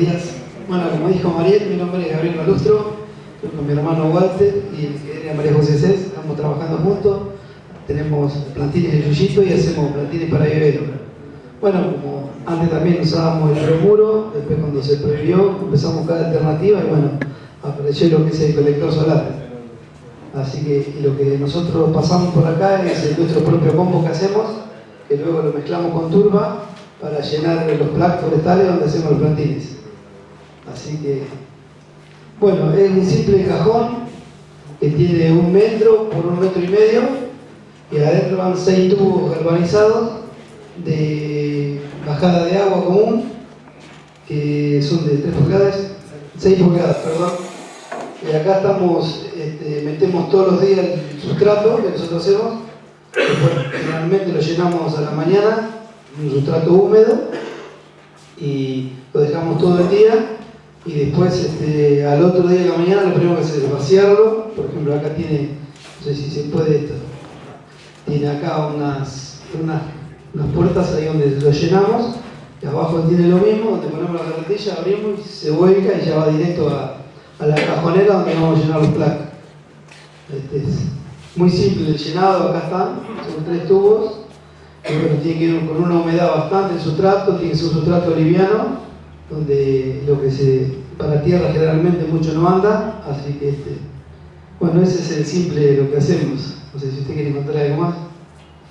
días. Bueno, como dijo Mariel, mi nombre es Gabriel Malustro, estoy con mi hermano Walter y María José Cés, estamos trabajando juntos, tenemos plantines de yuyito y hacemos plantines para vivero. Bueno, como antes también usábamos el remuro, después cuando se prohibió empezamos cada alternativa y bueno, apareció lo que es el colector solar. Así que lo que nosotros pasamos por acá es nuestro propio combo que hacemos, que luego lo mezclamos con turba para llenar los placos forestales donde hacemos los plantines. Así que, bueno, es un simple cajón que tiene un metro por un metro y medio y adentro van seis tubos galvanizados de bajada de agua común que son de 3 pulgadas, 6 pulgadas, perdón. Y acá estamos, este, metemos todos los días el sustrato que nosotros hacemos, generalmente lo llenamos a la mañana, un sustrato húmedo, y lo dejamos todo el día, y después este, al otro día de la mañana lo primero que hacer es vaciarlo, por ejemplo acá tiene, no sé si se puede esto, tiene acá unas, unas, puertas ahí donde lo llenamos, y abajo tiene lo mismo, donde ponemos la carretilla, abrimos y se vuelca y ya va directo a, la cajonera donde vamos a llenar los placos. Este es muy simple el llenado, acá están, son tres tubos, tiene que ir con una humedad bastante el sustrato, tiene que ser un sustrato liviano, donde lo que se para tierra generalmente mucho no anda, así que este, bueno, ese es el simple lo que hacemos. No sé si usted quiere contar algo más.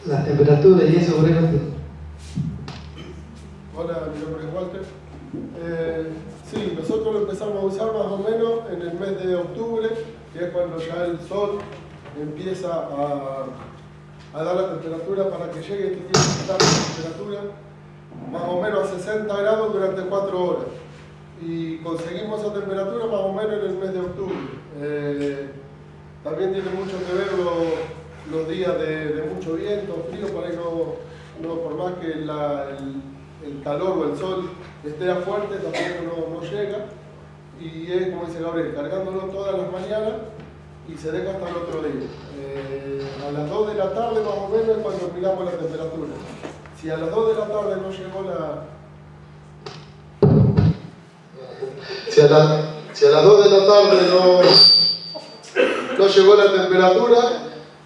Las temperaturas y eso, por ejemplo. Hola, mi nombre es Walter. Eh, sí, nosotros lo empezamos a usar más o menos en el mes de octubre, que es cuando ya el sol empieza a, a dar la temperatura para que llegue este tiempo de temperatura más o menos a 60 grados durante 4 horas. Y conseguimos esa temperatura más o menos en el mes de octubre. Eh, también tiene mucho que ver los, días de, mucho viento, frío, por ahí no, por más que el, calor o el sol esté fuerte, tampoco no, llega. Y es, como dice Gabriel, cargándolo todas las mañanas y se deja hasta el otro día. Eh, a las 2 de la tarde más o menos es cuando miramos la temperatura. Si a las 2 de la tarde no llegó la... Si a, las 2 de la tarde no, no llegó la temperatura,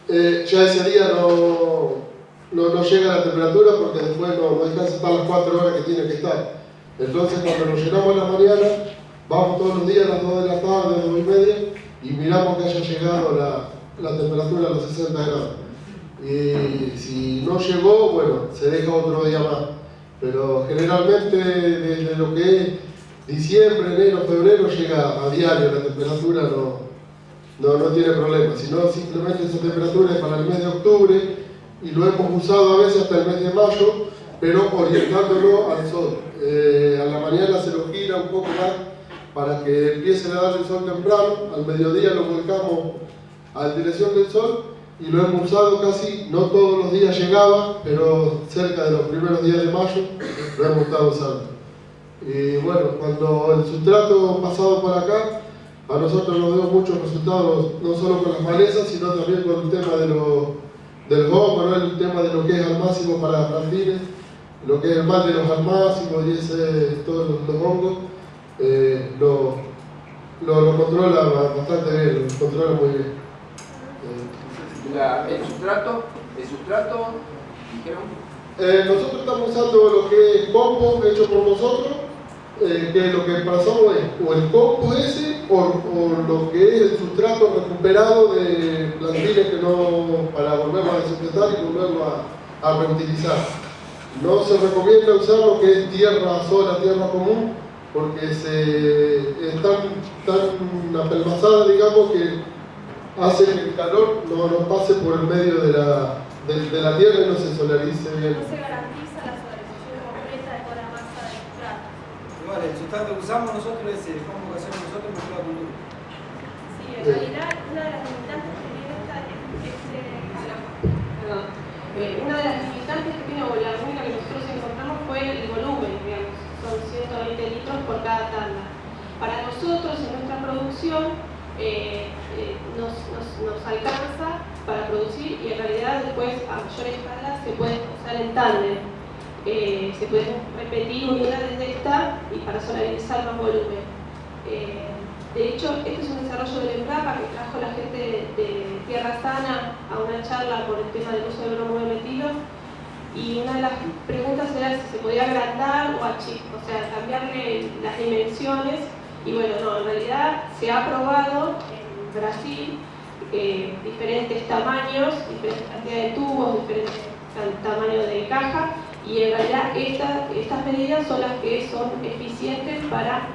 eh, ya ese día no, no, llega la temperatura porque después no, no alcanza estar las 4 horas que tiene que estar. Entonces cuando nos llenamos en la mañana, vamos todos los días a las 2 de la tarde, 2 y media, y miramos que haya llegado la, la temperatura a los 60 grados. Y si no llegó, bueno, se deja otro día más. Pero generalmente desde lo que es diciembre, enero, febrero llega a diario la temperatura, no, no, no tiene problema. Si no, simplemente esa temperatura es para el mes de octubre y lo hemos usado a veces hasta el mes de mayo, pero orientándolo al sol. Eh, a la mañana se lo gira un poco más para que empiece a dar el sol temprano, al mediodía lo volcamos a la dirección del sol y lo hemos usado casi, no todos los días llegaba, pero cerca de los primeros días de mayo lo hemos estado usando. Y bueno, cuando el sustrato pasado por acá, a nosotros nos dio muchos resultados, no solo con las malezas, sino también con el tema de lo, del hongo, el tema de lo que es al máximo para plantines, lo que es el mal de los al máximo y ese, todos los, hongos, eh, lo, lo, lo, controla bastante bien, lo controla muy bien el sustrato, el sustrato, dijeron. Eh, nosotros estamos usando lo que es compost hecho por nosotros, eh, que lo que pasamos es o el compost ese o, lo que es el sustrato recuperado de plantines que no, para volverlo a desinfectar y volverlo a, a reutilizar. No se recomienda usar lo que es tierra sola, tierra común, porque se, es tan, tan apelmazada, digamos, que hace que el calor no, no pase por el medio de la, de, de la tierra y no se solarice bien. No se garantiza la solarización completa de toda la masa del sustrato. Igual, el sustrato que usamos nosotros es el combo que hacemos nosotros con duro. Sí, en realidad una de las limitantes que tiene esta es, perdón, eh, una de las limitantes que tiene, o la única que nosotros encontramos fue el volumen, digamos, son 120 litros por cada tanda. Para nosotros, en nuestra producción, eh, eh, nos, nos, alcanza para producir y en realidad después a mayor escala se puede usar en tándem. eh, se pueden repetir unidades de esta y para solarizar más volumen. Eh, de hecho, este es un desarrollo del EMPRAPA que trajo la gente de, Tierra Sana a una charla por el tema del uso de bromo metido y una de las preguntas era si se podía agrandar o achicar, o sea, cambiarle las dimensiones y bueno, no, en realidad se ha probado en Brasil eh, diferentes tamaños, diferentes cantidades de tubos, diferentes tamaños de caja y en realidad estas medidas son las que son eficientes para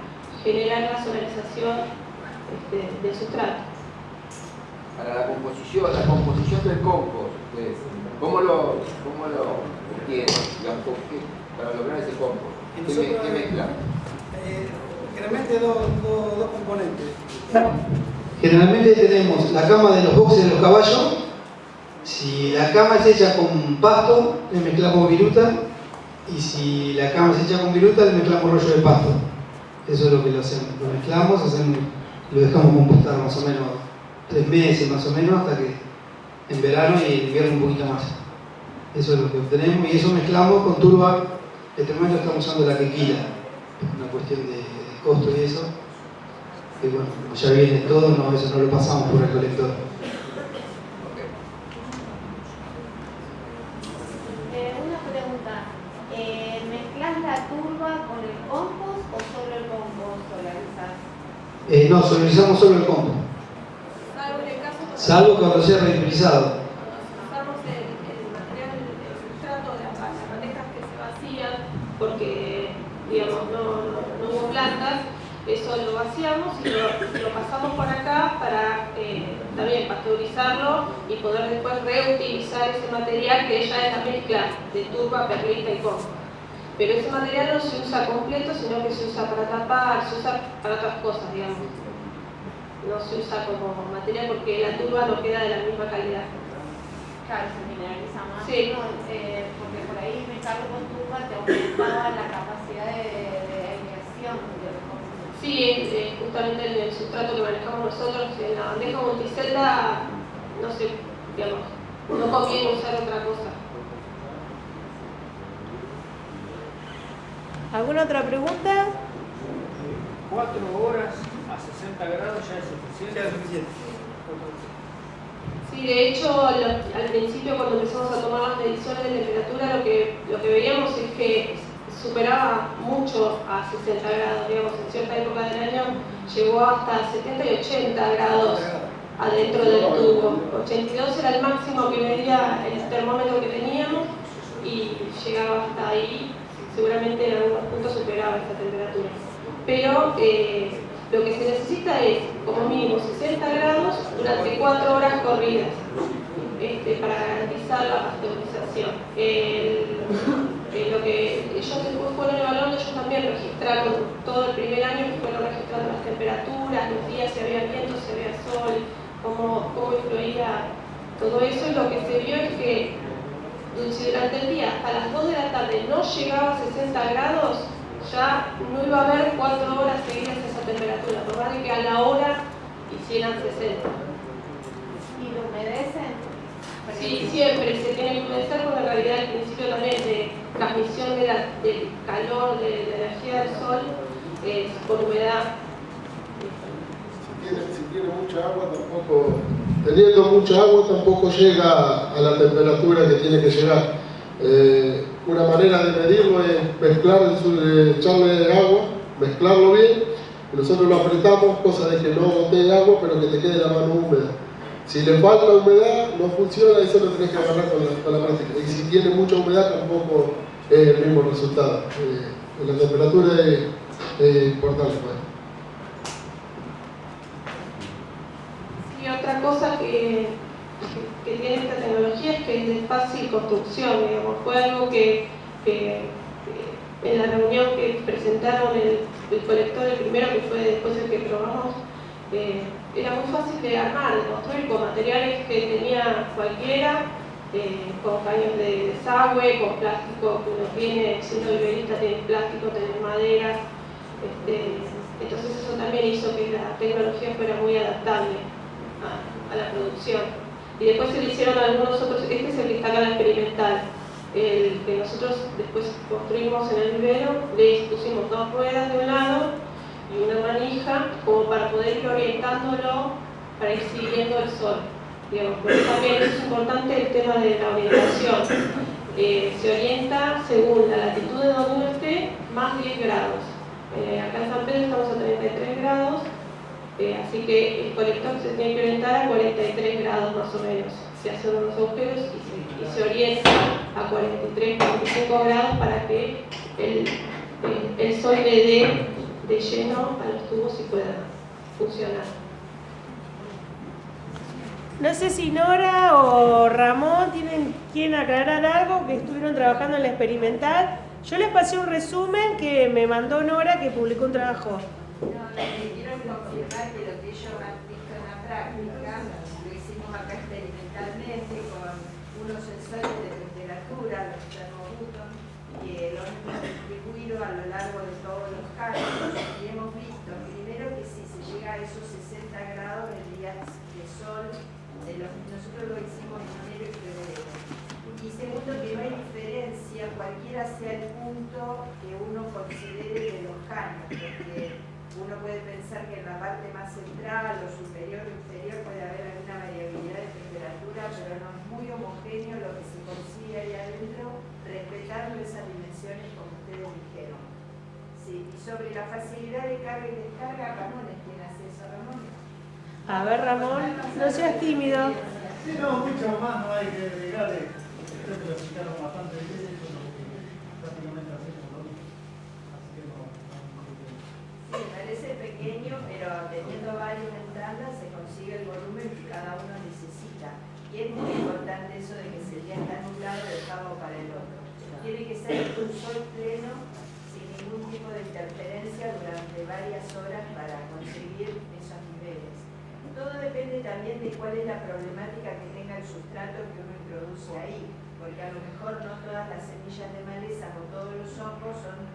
generar la solarización este, del sustrato. Para la composición, la composición del compost, pues, ¿cómo lo, cómo lo obtienen? Para lograr ese compost, ¿qué, ¿qué mezcla? Eh, generalmente dos, dos, componentes. Generalmente tenemos la cama de los boxes de los caballos. Si la cama es hecha con pasto, le mezclamos viruta. Y si la cama es hecha con viruta, le mezclamos rollo de pasto. Eso es lo que lo hacemos. Lo mezclamos, hacemos, lo dejamos compostar más o menos tres meses más o menos hasta que en verano y en invierno un poquito más. Eso es lo que obtenemos y eso mezclamos con turba. Este momento estamos usando la quequila, una cuestión de, costo y eso. Que bueno, como ya viene todo, no, eso no lo pasamos por el colector. Eh, una pregunta, eh, ¿mezclas la turba con el compost o solo el compost solarizás? Eh, no, solarizamos solo el compost. Salvo cuando sea reutilizado. Usamos el, material, el sustrato de las, bandejas que se vacían porque, digamos, no, hubo plantas, eso lo vaciamos y lo, pasamos por acá para también pasteurizarlo y poder después reutilizar ese material que ya es la mezcla de turba, perlita y coco. Pero ese material no se usa completo, sino que se usa para tapar, se usa para otras cosas, digamos. No se usa como material porque la turba no queda de la misma calidad. Claro, se mineraliza más. Sí. Eh, porque por ahí me cargo con turba te aumentaba la capacidad de, de aireación de los Sí, es, justamente el, el, sustrato que manejamos nosotros en la bandeja multicelda, no sé, digamos, no conviene usar otra cosa. ¿Alguna otra pregunta? Cuatro horas a 60 grados ya es suficiente. Sí, de hecho, al, principio cuando empezamos a tomar las mediciones de temperatura, lo que, lo que veíamos es que superaba mucho a 60 grados, digamos, en cierta época del año llegó hasta 70 y 80 grados adentro del tubo. 82 era el máximo que medía el termómetro que teníamos y llegaba hasta ahí seguramente en algunos puntos superaba esta temperatura. Pero eh, lo que se necesita es, como mínimo, 60 grados durante 4 horas corridas este, para garantizar la pasteurización. Lo que ellos después fueron evaluando, ellos también registraron todo el primer año, fueron registrando las temperaturas, los días, si había viento, si había sol, cómo, cómo influía todo eso. Y lo que se vio es que si durante el día hasta las 2 de la tarde no llegaba a 60 grados, ya no iba a haber 4 horas seguidas esa temperatura, por más de que a la hora hicieran 60. ¿Y lo humedecen? Sí, siempre se tiene que humedecer porque en realidad el principio también de transmisión de del calor, de, la energía del sol, es por humedad. Si tiene, si tiene mucha agua tampoco teniendo mucha agua tampoco llega a la temperatura que tiene que llegar. Eh, una manera de medirlo es mezclar, echarle agua, mezclarlo bien, nosotros lo apretamos, cosa de que no bote agua, pero que te quede la mano húmeda. Si le falta humedad, no funciona, eso lo tenés que agarrar con la, práctica. Y si tiene mucha humedad, tampoco es el mismo resultado. Eh, la temperatura es, importante. Pues. otra cosa que, tiene esta tecnología es que es de fácil construcción, digamos. Fue algo que, en la reunión que presentaron el, colector, el primero que fue después el que probamos, eh, era muy fácil de armar, de construir con materiales que tenía cualquiera, eh, con caños de desagüe, con plástico que uno tiene, siendo viverista tiene plástico, tiene madera. Este, entonces eso también hizo que la tecnología fuera muy adaptable a, la producción. Y después se le hicieron algunos otros, este es el que está acá la experimental. el que nosotros después construimos en el vivero, le pusimos dos ruedas de un lado y una manija como para poder ir orientándolo para ir siguiendo el sol. Digamos, por eso también es importante el tema de la orientación. Eh, se orienta según la latitud de donde esté, más 10 grados. Eh, acá en San Pedro estamos a 33 grados, eh, así que el colector se tiene que orientar a 43 grados más o menos. Se hacen unos agujeros y se, orienta a 43, 45 grados para que el, el sol le dé de lleno a los tubos y pueda funcionar. No sé si Nora o Ramón tienen quieren aclarar algo que estuvieron trabajando en la experimental. Yo les pasé un resumen que me mandó Nora que publicó un trabajo. No, quiero confirmar que lo que ellos han visto en la práctica lo hicimos acá experimentalmente con unos sensores de temperatura, los termobutos, que lo hemos distribuido a lo largo de todos los casos y hemos visto primero que si se llega a esos 60 grados días de sol nosotros lo hicimos en enero y febrero. Y segundo, que no hay diferencia, cualquiera sea el punto que uno considere de los caños, porque uno puede pensar que en la parte más central o superior o inferior puede haber alguna variabilidad de temperatura, pero no es muy homogéneo lo que se consigue ahí adentro, respetando esas dimensiones como ustedes dijeron. Sí, y sobre la facilidad de carga y descarga, Ramón es quien hace eso, Ramón. A ver, Ramón, no seas tímido. Sí, no, mucho más no hay que agregarle. Ustedes lo explicaron bastante bien, prácticamente hacemos lo mismo. Así que no. Sí, parece pequeño, pero teniendo varias ventanas se consigue el volumen que cada uno necesita. Y es muy importante eso de que si el día está nublado, dejarlo para el otro. Tiene que ser un sol pleno, sin ningún tipo de interferencia durante varias horas para conseguir depende también de cuál es la problemática que tenga el sustrato que uno introduce ahí, porque a lo mejor no todas las semillas de maleza o todos los hongos son,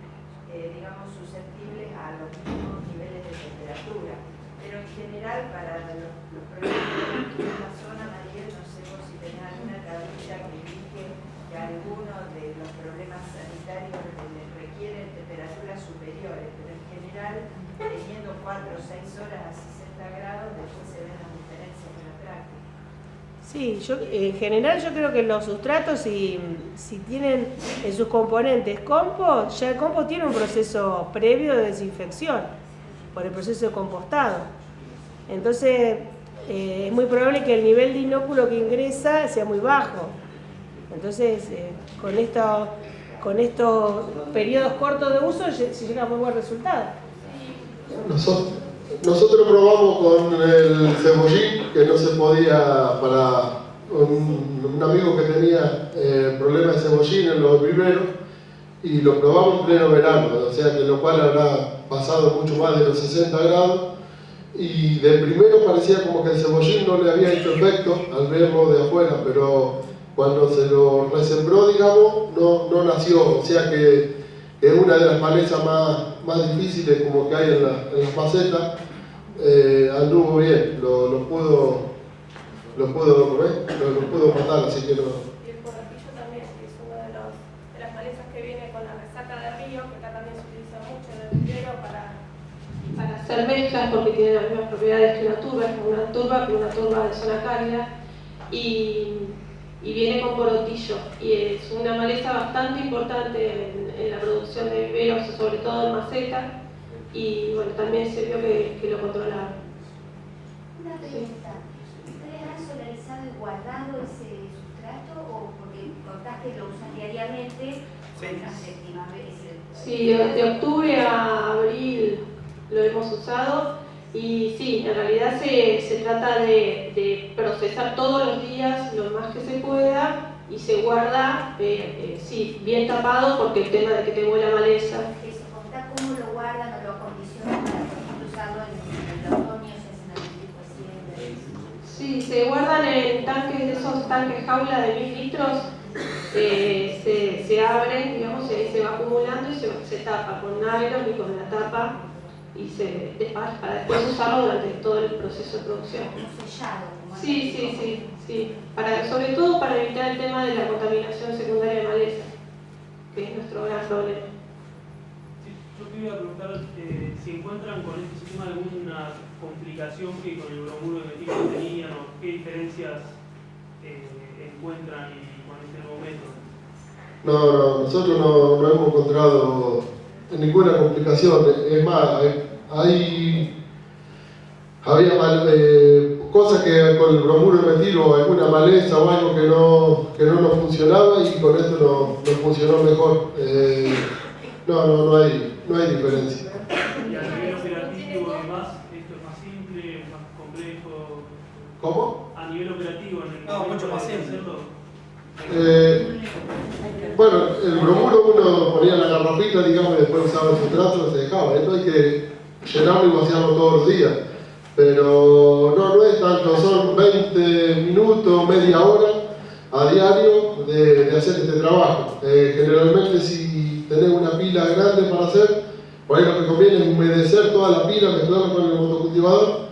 eh, digamos, susceptibles a los mismos niveles de temperatura. Pero en general, para los, problemas de la zona, María, no sé si tenés alguna tablilla que indique que alguno de los problemas sanitarios requieren temperaturas superiores, pero en general, teniendo 4 o 6 horas a 60 grados, después Sí, yo, en general yo creo que los sustratos, si, si tienen en sus componentes compost, ya el compost tiene un proceso previo de desinfección por el proceso de compostado. Entonces, eh, es muy probable que el nivel de inóculo que ingresa sea muy bajo. Entonces, eh, con, esto, con estos periodos cortos de uso se llega a muy buen resultado. Nosotros, nosotros probamos con el cebollín, que no se podía para un, amigo que tenía eh, problemas de cebollín en los primeros, y lo probamos en pleno verano, o sea que lo cual habrá pasado mucho más de los 60 grados, y de primero parecía como que el cebollín no le había hecho efecto al verlo de afuera, pero cuando se lo resembró, digamos, no, no nació, o sea que es una de las malezas más, más difíciles como que hay en, la, en las macetas, eh, anduvo bien, lo, lo pudo, lo pudo, lo, lo pudo matar, así que no. Y el porratillo también, que es una de, de, las malezas que viene con la resaca de río, que acá también se utiliza mucho en el vivero para, hacer mezclas, porque tiene las mismas propiedades que una turba, una turba, pero una turba de zona cálida. Y viene con porotillo y es una maleza bastante importante en, la producción de viveros, sobre todo en maceta y bueno, también se vio que, que lo controlaron. Una pregunta, ¿ustedes han solarizado y guardado ese sustrato o porque contaste que lo usan diariamente? Sí, sí de, de octubre a abril lo hemos usado y sí, en realidad se, se trata de, de, procesar todos los días lo más que se pueda y se guarda, eh, eh, sí, bien tapado porque el tema de que tengo la maleza. Eso, cómo lo guardan o lo acondicionan para usarlo en, hacen Sí, se guardan en tanques de esos tanques jaula de mil litros, eh, se, se, abren, digamos, se, se, va acumulando y se, se tapa con nylon y con la tapa y se, de- para después usarlo durante todo el proceso de producción. Sellado, Sí, sí, sí, sí. Para, sobre todo para evitar el tema de la contaminación secundaria de maleza, que es nuestro gran problema. Sí, yo te iba a preguntar eh, si encuentran con este sistema alguna complicación que con el bromuro de metil tenían o qué diferencias eh, encuentran y con este nuevo método. No, no, nosotros no, no hemos encontrado ninguna complicación. Es más, hay, hay- había mal- eh, cosas que con el bromuro de metil o alguna maleza o algo que no, que no nos funcionaba y con esto no- nos funcionó mejor. Eh, no, no, no hay, no hay diferencia. Y a nivel operativo y demás, esto es más simple, más complejo. ¿Cómo? A nivel operativo, en el No, mucho más simple. Eh, bueno, el bromuro uno ponía la garrafita, digamos, y después usaba el sustrato, se dejaba. Esto hay que llenarlo y vaciarlo todos los días. Pero no, no es tanto, son 20 minutos, media hora a diario de, de hacer este trabajo. Eh, generalmente si tenés una pila grande para hacer, por ahí lo que conviene es humedecer toda la pila, mezclarla con el motocultivador,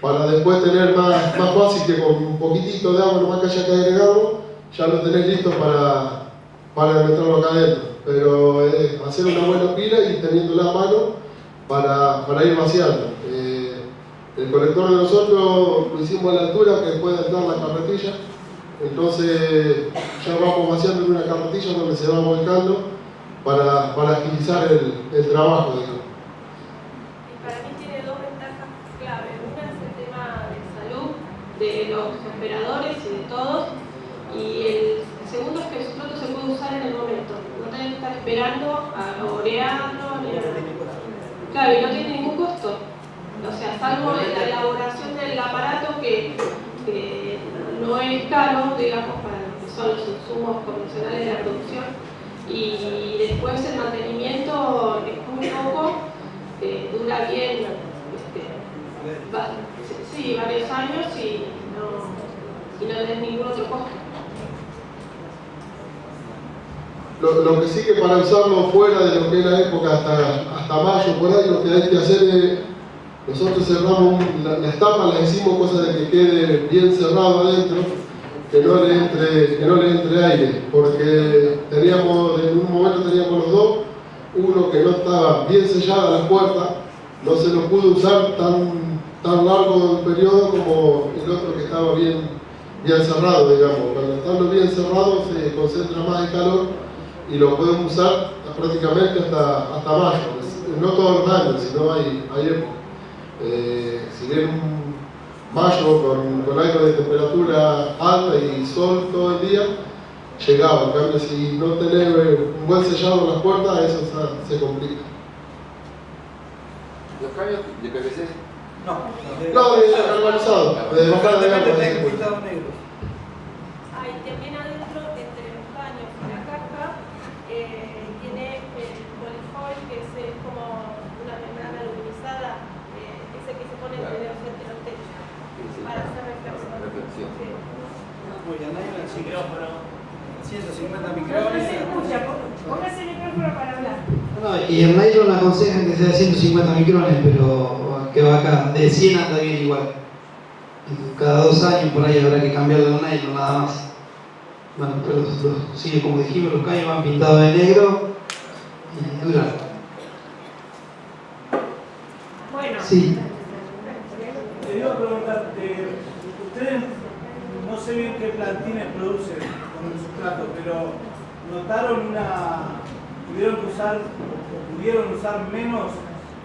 para después tener más, más fácil que con un poquitito de agua nomás que haya que agregarlo, ya lo tenés listo para, para meterlo acá adentro. Pero hacer una buena pila y teniéndola a mano para, para ir vaciando. Eh, el colector de nosotros lo hicimos a la altura que puede entrar la carretilla, entonces ya vamos vaciando en una carretilla donde se va volcando para, para agilizar el, el trabajo. digamos. De los operadores y de todos. Y el segundo es que el sustrato se puede usar en el momento. No tenés que estar esperando a orearlo. ni a- Claro, y no tiene ningún costo. O sea, salvo la elaboración del aparato que, no es caro, digamos, para lo que son los insumos convencionales de la producción. Y después el mantenimiento es muy poco, eh, dura bien, este, sí, varios años y no, y no tenés ningún otro costo. Lo, que sí que para usarlo fuera de lo que es la época hasta, hasta mayo, por ahí, lo que hay que hacer es, nosotros cerramos la, las tapas, las hicimos cosa de que quede bien cerrado adentro, que no le entre, que no le entre aire, porque teníamos, en un momento teníamos los dos, uno que no estaba bien sellada la puerta, no se lo pudo usar tan, tan largo el periodo como el otro que estaba bien, bien cerrado, digamos. Cuando están bien cerrado se concentra más el calor y lo podemos usar prácticamente hasta, hasta mayo. No todos los años, sino hay, hay épocas. Eh, si bien un mayo con, con algo de temperatura alta y sol todo el día, llegaba. En cambio, si no tenés un buen sellado en las puertas, eso se, se complica. Los cambios de PVC No, No, de carbonizado, de también adentro, entre los caños y la caja, eh, tiene el polifoil, que es, eh, como una membrana aluminizada, eh, ese que se pone entre los frente al techo, para hacer reflexión. reflexión. Sí. Muy bien, ahí el micrófono. 150 No, no micrones. se escucha, pon- póngase el micrófono para hablar. No, y el nylon aconsejan que sea 150 micrones, pero que va acá, de 100 anda bien igual. Cada dos años por ahí habrá que cambiarlo de nylon nada más. Bueno, pero los, los- sí, como dijimos, los caños van pintados de negro y duran. Bueno, Sí. Te iba a preguntar, eh, ustedes no sé bien qué plantines producen con el sustrato, pero ¿notaron una. tuvieron que usar o pudieron usar menos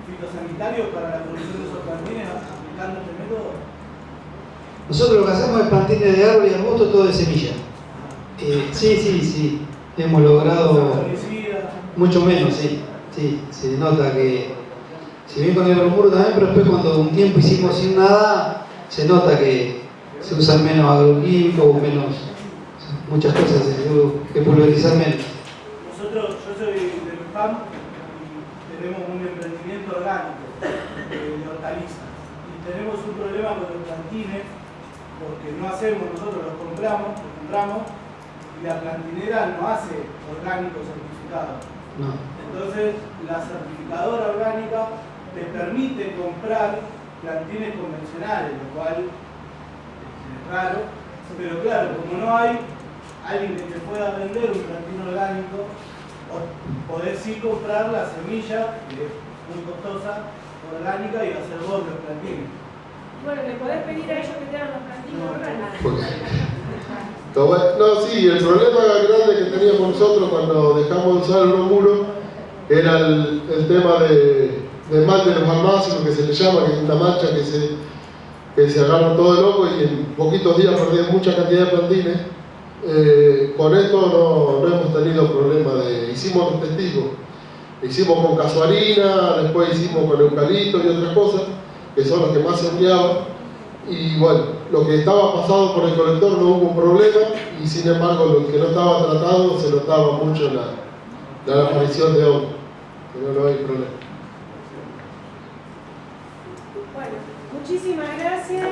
fitosanitarios para la producción de esos plantines aplicando este método? Nosotros lo que hacemos es plantines de árbol y arbusto todo de semilla. Eh, sí, sí, sí. Hemos logrado mucho menos, sí. Sí, se nota que, si bien con el bromuro también, pero después cuando un tiempo hicimos sin nada, se nota que se usan menos agroquímicos, menos, muchas cosas se que pulverizar menos. Nosotros, yo soy de Luján y tenemos un emprendimiento orgánico de, de hortalizas. Y tenemos un problema con los plantines porque no hacemos, nosotros los compramos, los compramos y la plantinera no hace orgánico certificado. No. Entonces, la certificadora orgánica te permite comprar plantines convencionales, lo cual raro, pero claro, como no hay alguien que te pueda vender un plantín orgánico, o- podés sí comprar la semilla, que es muy costosa, orgánica, y hacer vos los plantines. Bueno, le podés pedir a ellos que te hagan los plantines orgánicos. Pero bueno, no, sí, el problema grande que teníamos nosotros cuando dejamos de usar el bromuro era el, el tema de, de mal de los almácenos, que se le llama, que es una mancha que se, que se agarra todo de loco y en poquitos días perdían mucha cantidad de plantines. Eh, con esto no, hemos tenido problema de. Hicimos los testigos. Hicimos con casuarina, después hicimos con eucalipto y otras cosas, que son los que más se empleaban. Y bueno, lo que estaba pasado por el colector no hubo problema y sin embargo lo que no estaba tratado se notaba mucho en la, la aparición de hongo. Pero no hay problema. Bueno, muchísimas gracias.